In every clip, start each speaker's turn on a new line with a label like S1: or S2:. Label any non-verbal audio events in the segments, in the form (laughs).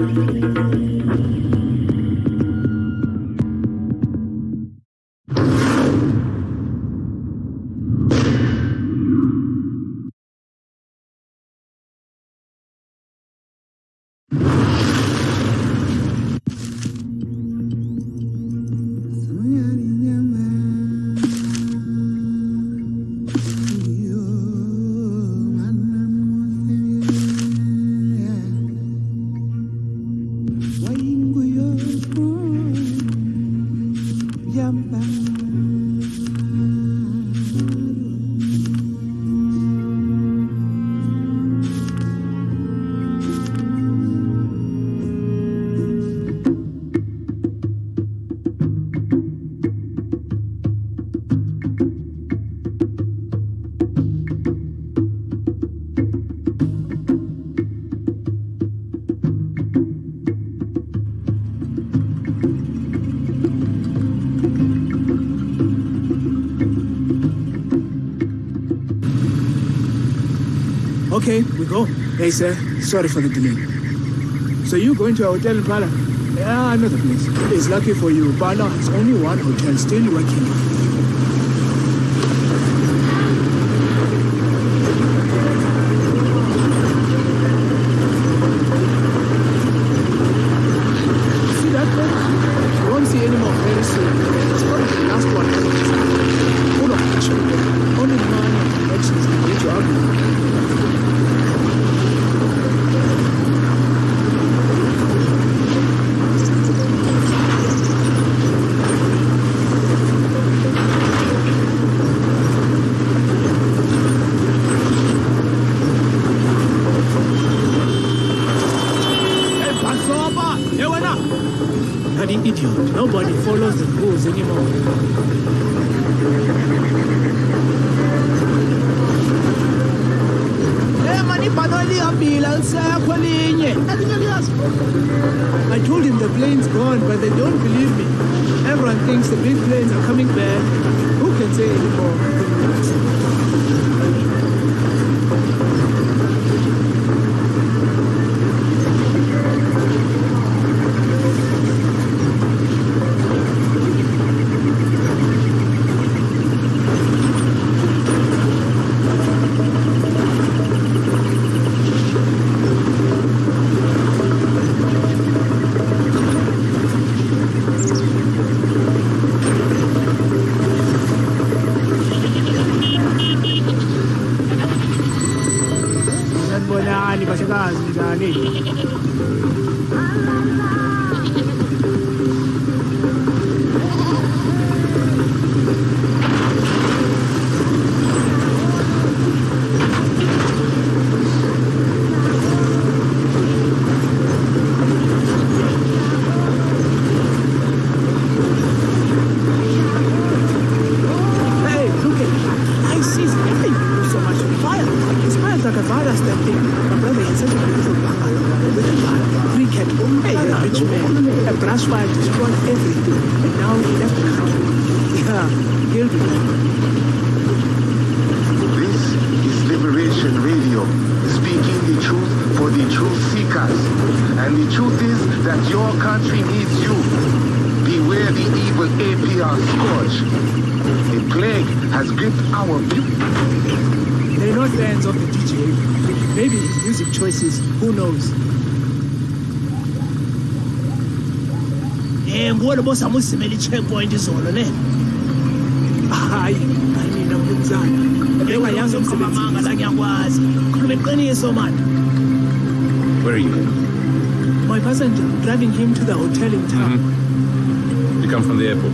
S1: Okay, we go. Hey, sir. Sorry for the delay. So you going to a hotel in Pala? Yeah, I know the place. It's lucky for you. Pala has only one hotel still working. filho. Choices, who knows?
S2: Eh, ngibona boss amusimela i-checkpoint izolo ne.
S1: Hayi, hayi mina mnumzana. Bengayazi
S2: amanga
S1: umsebenzi.
S2: la ngiyakwazi. Khuluma iqiniso man.
S3: Where are you?
S1: My passenger, driving him to the hotel in town.
S3: You come from the airport.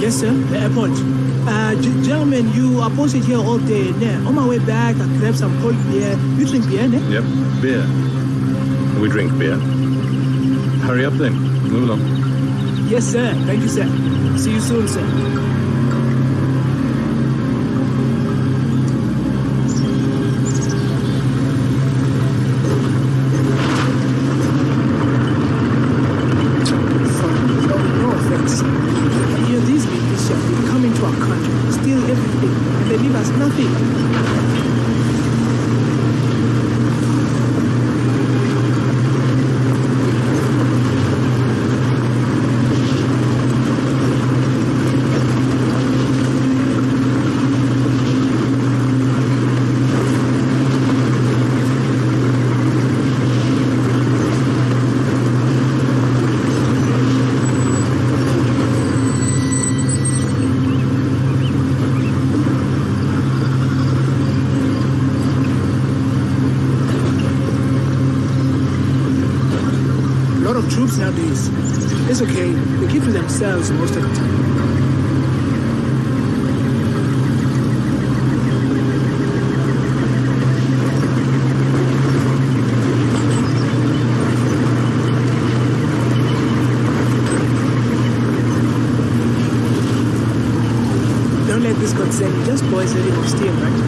S1: Yes, sir, the airport. Uh, gentlemen, you are posted here all day. On my way back, I grabbed some cold beer. You drink beer, ne?
S3: Yep. Beer. We drink beer. Hurry up then. Move along.
S1: Yes, sir. Thank you, sir. See you soon, sir. No, no offense. You know, these militias, they come into our country, steal everything, and they leave us nothing. Troops nowadays, it's okay. They keep to themselves most of the time. Don't let this concern you. Just boys ready for steel, right?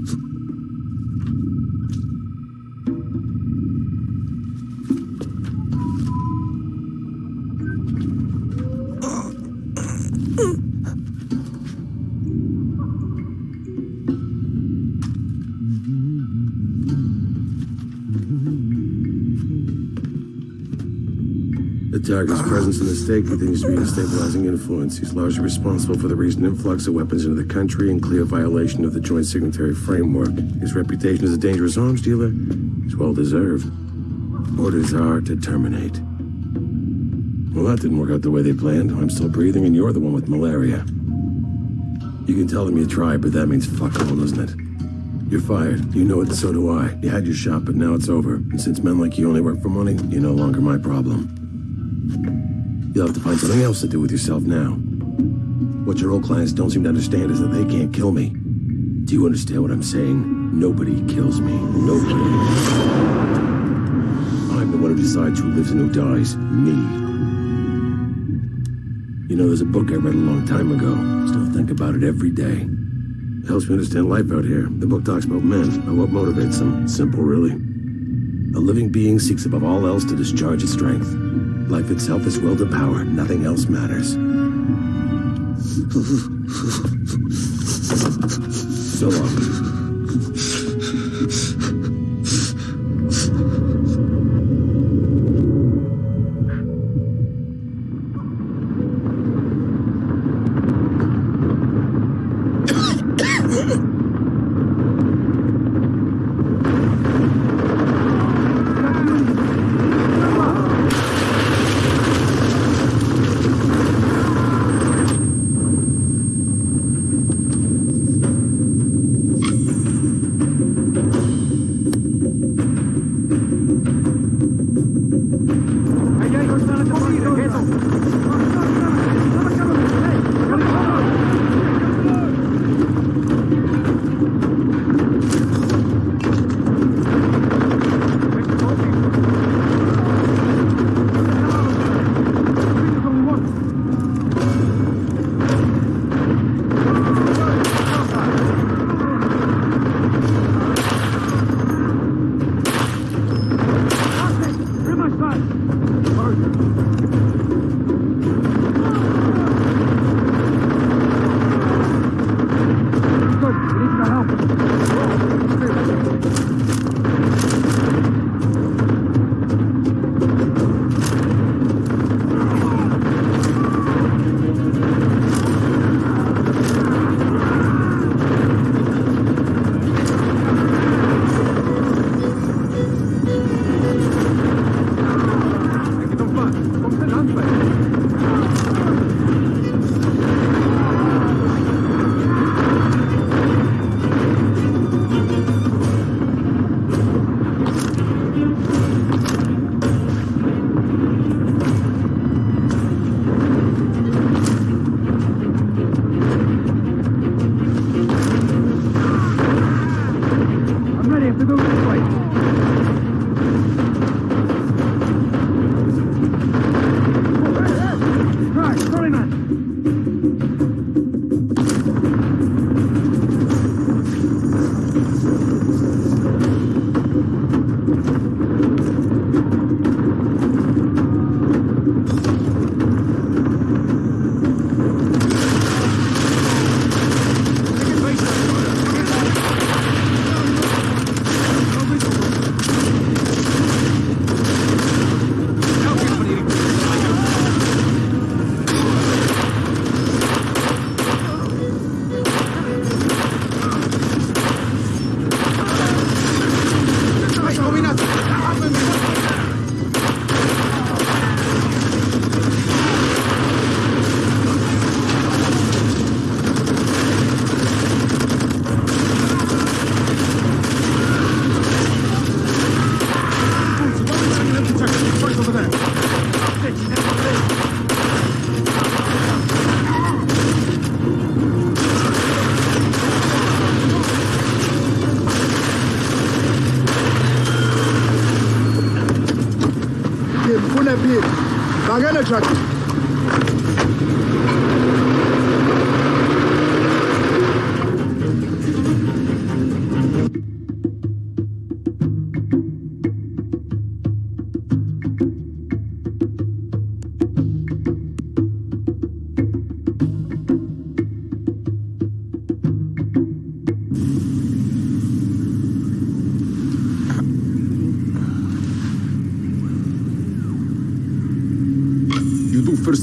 S4: Target's presence in the state continues to be a stabilizing influence. He's largely responsible for the recent influx of weapons into the country in clear violation of the joint signatory framework. His reputation as a dangerous arms dealer is well deserved. Orders are to terminate. Well, that didn't work out the way they planned. I'm still breathing, and you're the one with malaria. You can tell them you tried, but that means fuck all, doesn't it? You're fired. You know it, so do I. You had your shot, but now it's over. And since men like you only work for money, you're no longer my problem. You'll have to find something else to do with yourself now. What your old clients don't seem to understand is that they can't kill me. Do you understand what I'm saying? Nobody kills me. Nobody. I'm the one who decides who lives and who dies. Me. You know, there's a book I read a long time ago. Still think about it every day. It helps me understand life out here. The book talks about men and what motivates them. Simple, really. A living being seeks above all else to discharge its strength. Life itself is will to power. Nothing else matters. (laughs) so long.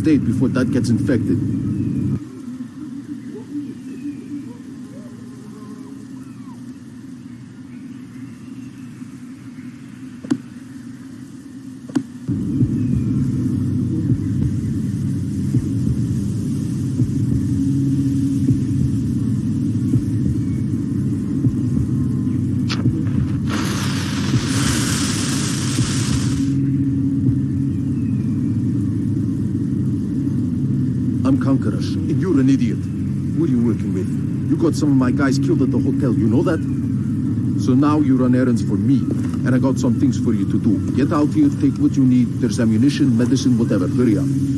S5: Aid before that gets infected. I'm Conquerors, and you're an idiot. Who are you working with? You got some of my guys killed at the hotel, you know that? So now you run errands for me, and I got some things for you to do. Get out here, take what you need. There's ammunition, medicine, whatever. Hurry up.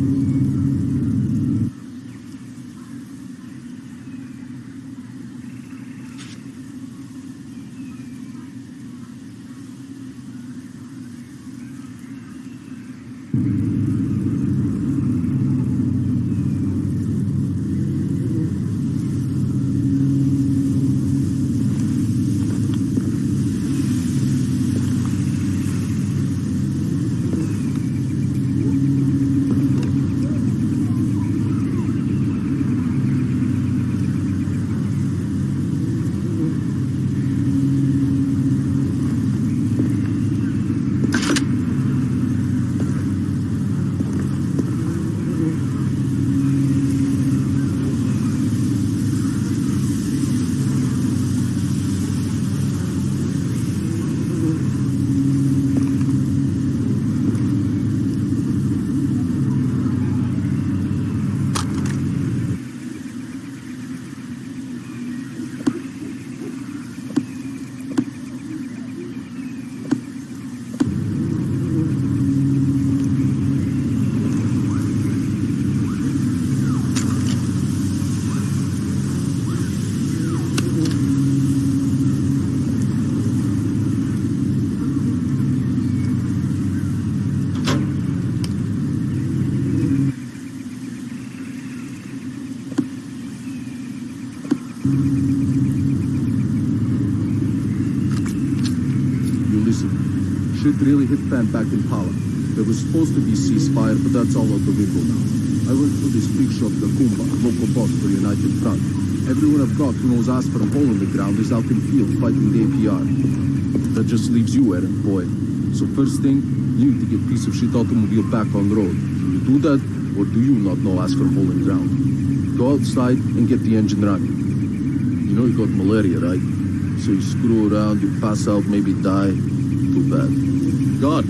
S5: You listen. Shit really hit fan back in Pala. There was supposed to be ceasefire, but that's all out the window now. I went for this big shot Gakumba, local boss for United Front. Everyone I've got who knows for a hole in the ground is out in field fighting the APR. That just leaves you, errand boy. So first thing, you need to get piece of shit automobile back on the road. You do that, or do you not know ass for hole in the ground? Go outside and get the engine running. You know you got malaria, right? So you screw around, you pass out, maybe die. Too bad. God,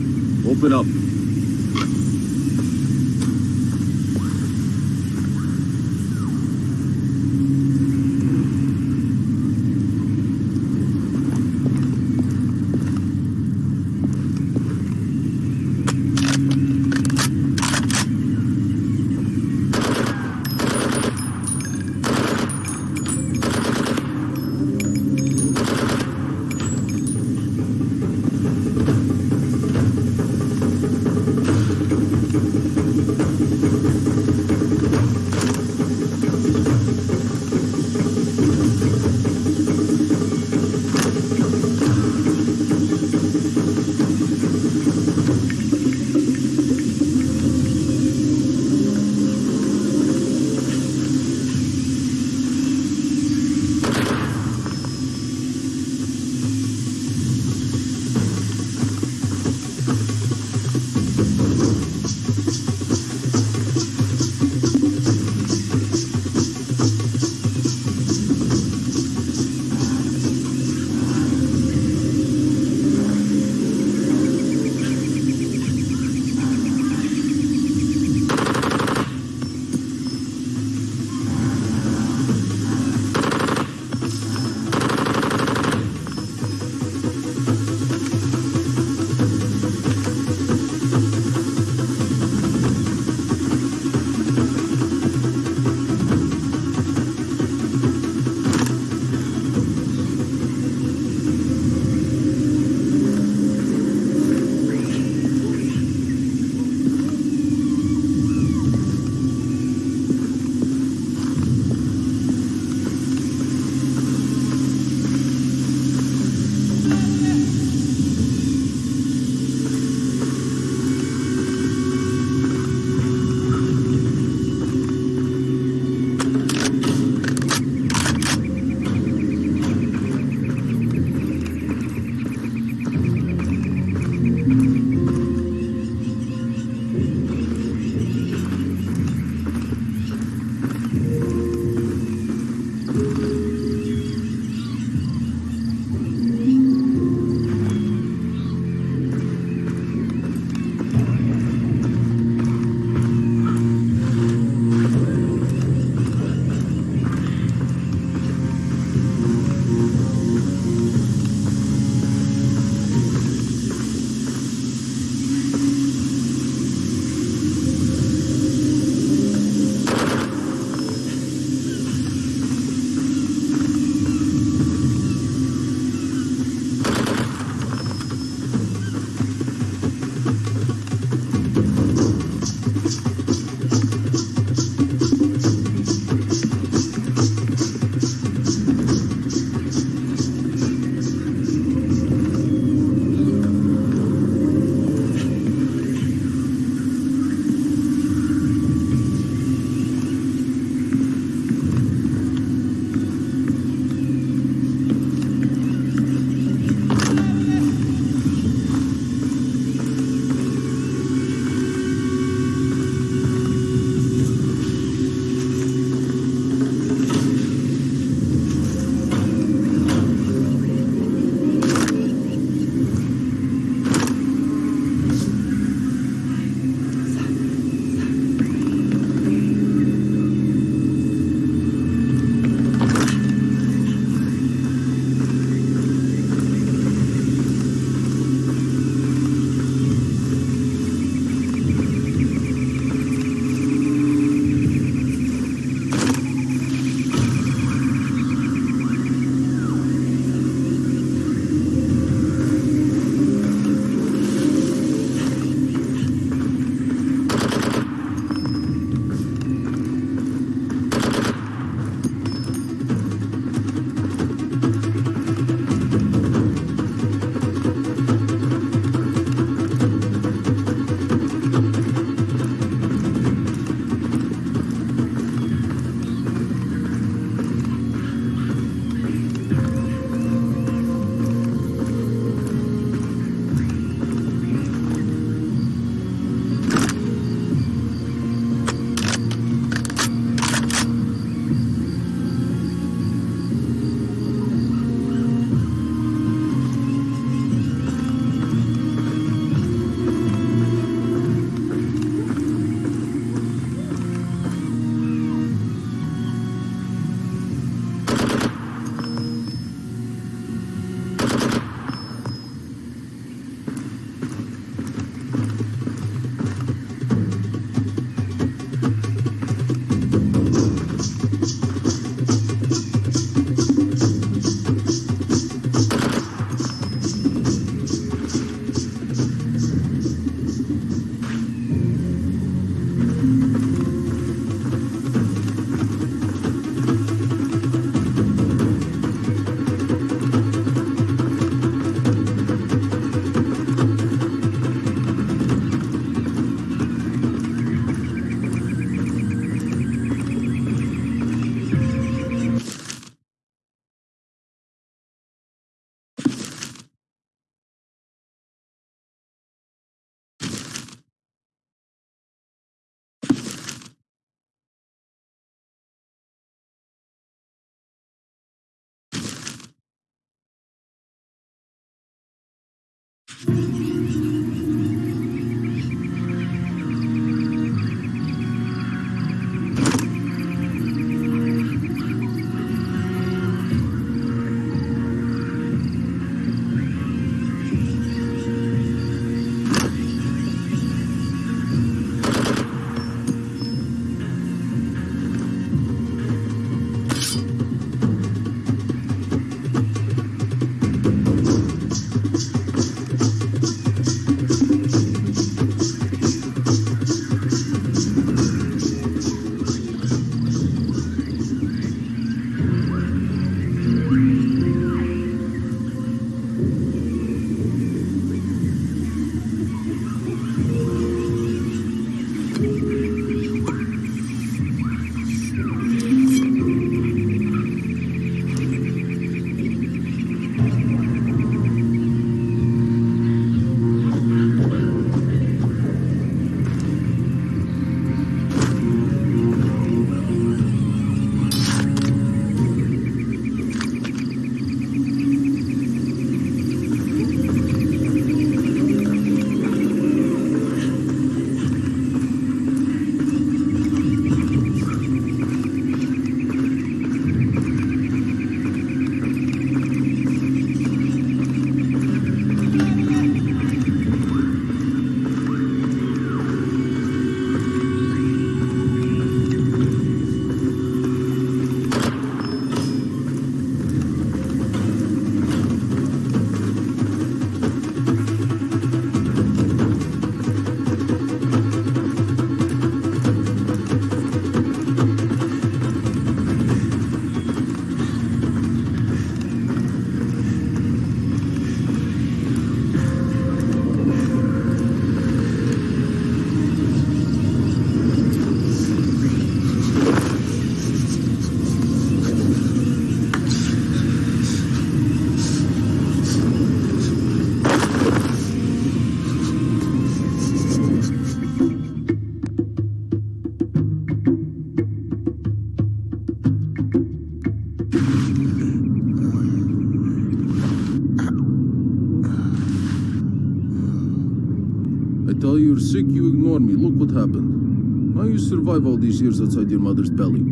S5: open up. Sick, you ignore me. Look what happened. How you survive all these years outside your mother's belly?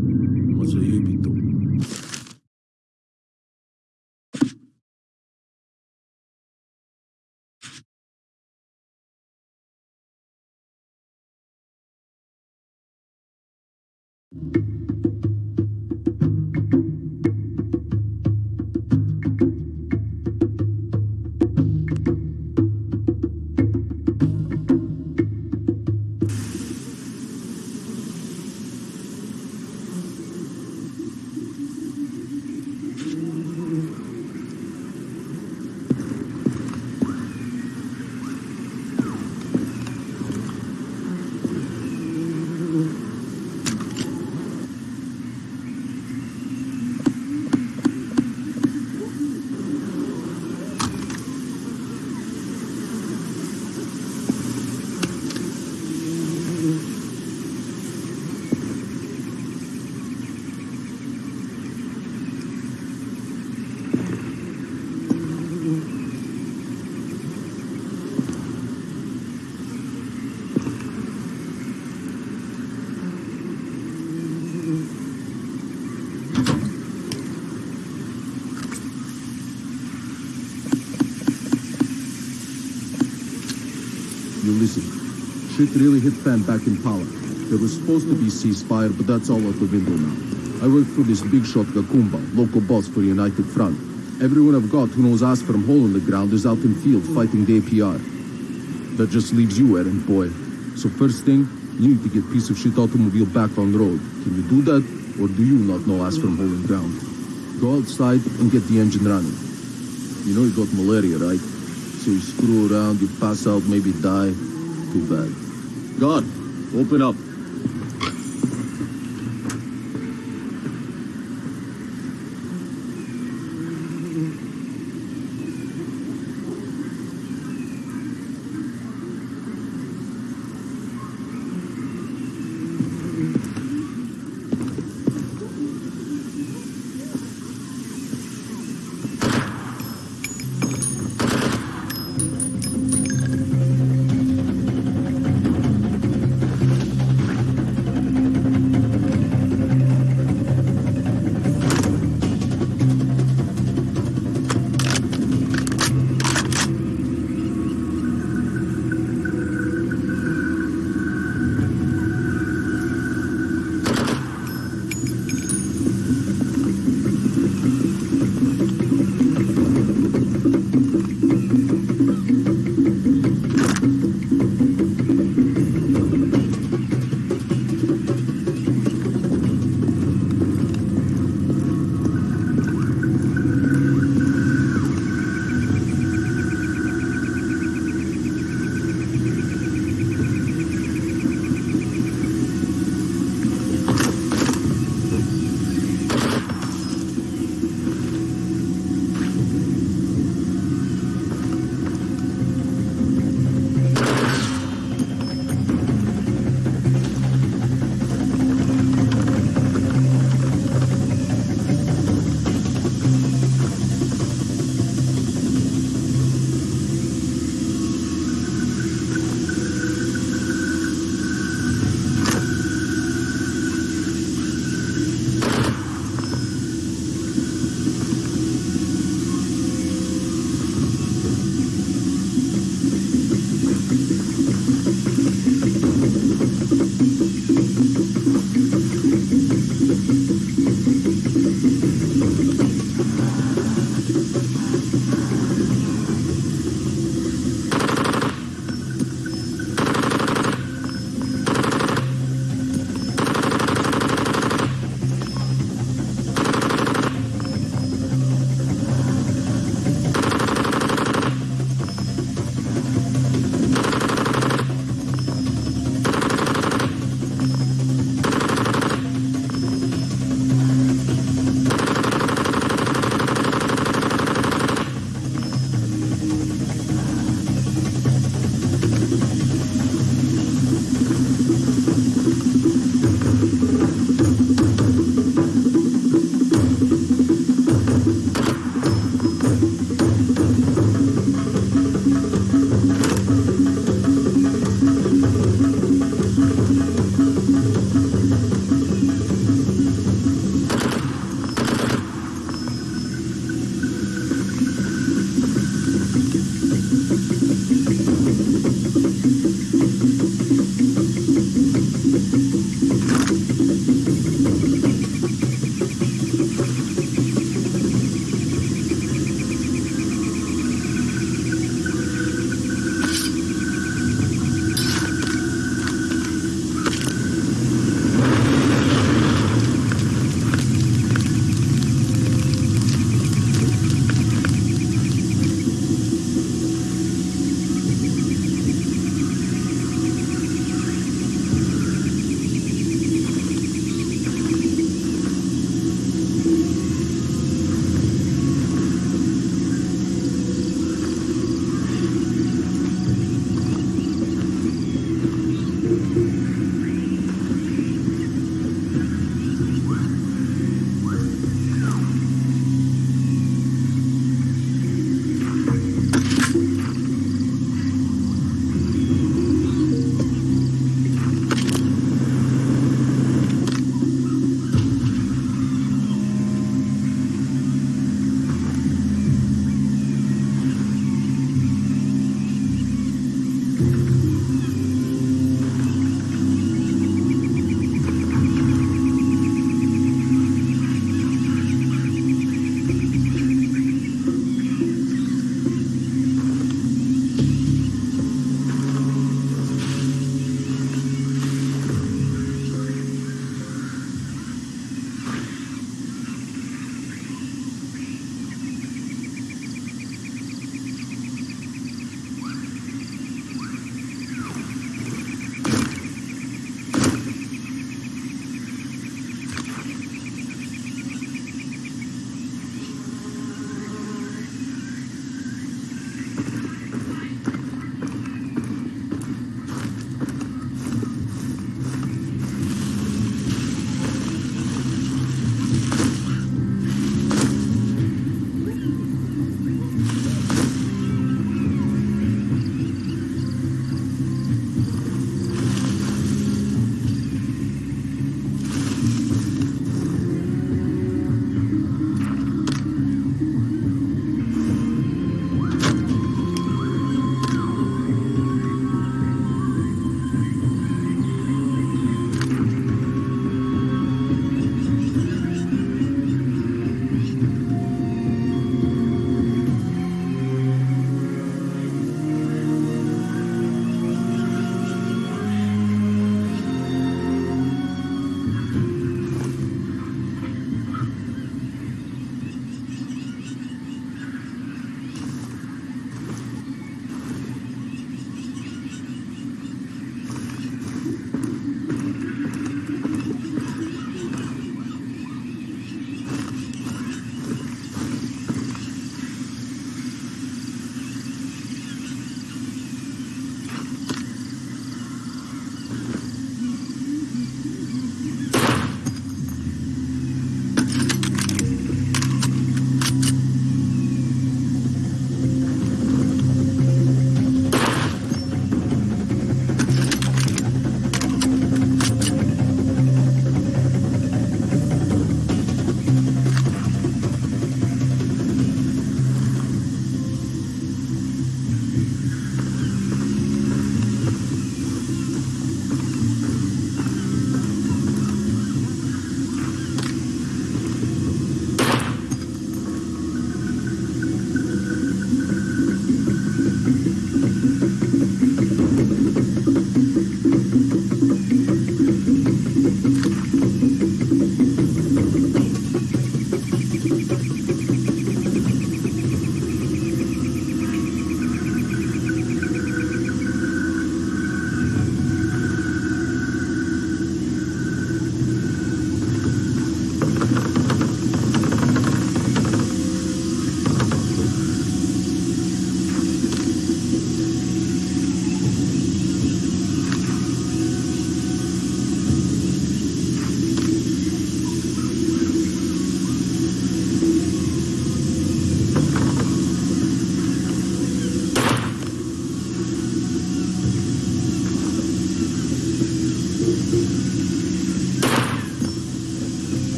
S5: Shit really hit fan back in Pala. There was supposed to be ceasefire, but that's all out the window now. I work for this big shot Gakumba, local boss for United Front. Everyone I've got who knows ass from hole in the ground is out in field fighting the APR. That just leaves you, errand boy. So first thing, you need to get piece of shit automobile back on road. Can you do that, or do you not know ass from hole in ground? Go outside and get the engine running. You know you got malaria, right? So you screw around, you pass out, maybe die. Too bad. God, open up.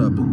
S5: I